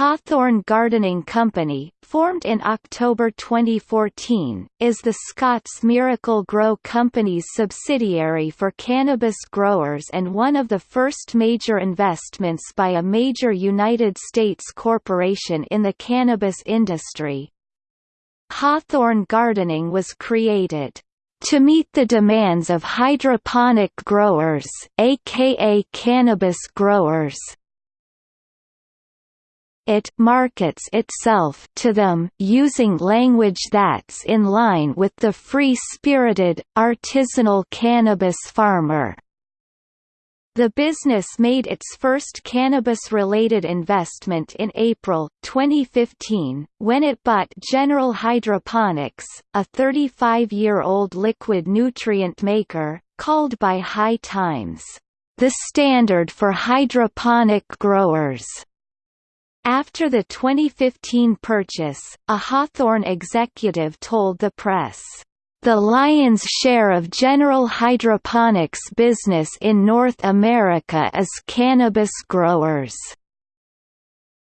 Hawthorne Gardening Company, formed in October 2014, is the Scotts Miracle-Gro Company's subsidiary for cannabis growers and one of the first major investments by a major United States corporation in the cannabis industry. Hawthorne Gardening was created to meet the demands of hydroponic growers, aka cannabis growers, it markets itself to them using language that's in line with the free-spirited, artisanal cannabis farmer. The business made its first cannabis-related investment in April, 2015, when it bought General Hydroponics, a 35-year-old liquid nutrient maker, called by High Times, "...the standard for hydroponic growers." After the 2015 purchase, a Hawthorne executive told the press, "...the lion's share of General Hydroponics business in North America is cannabis growers."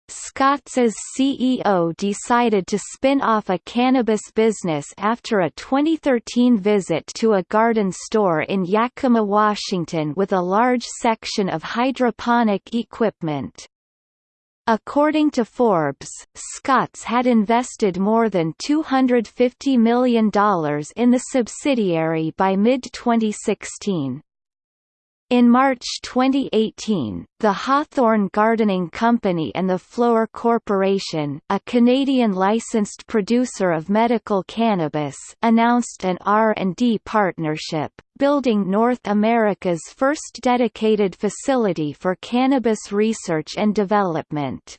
Scott's CEO decided to spin off a cannabis business after a 2013 visit to a garden store in Yakima, Washington with a large section of hydroponic equipment. According to Forbes, Scotts had invested more than $250 million in the subsidiary by mid-2016. In March 2018, the Hawthorne Gardening Company and the Flowr Corporation, a Canadian licensed producer of medical cannabis, announced an R&D partnership, building North America's first dedicated facility for cannabis research and development.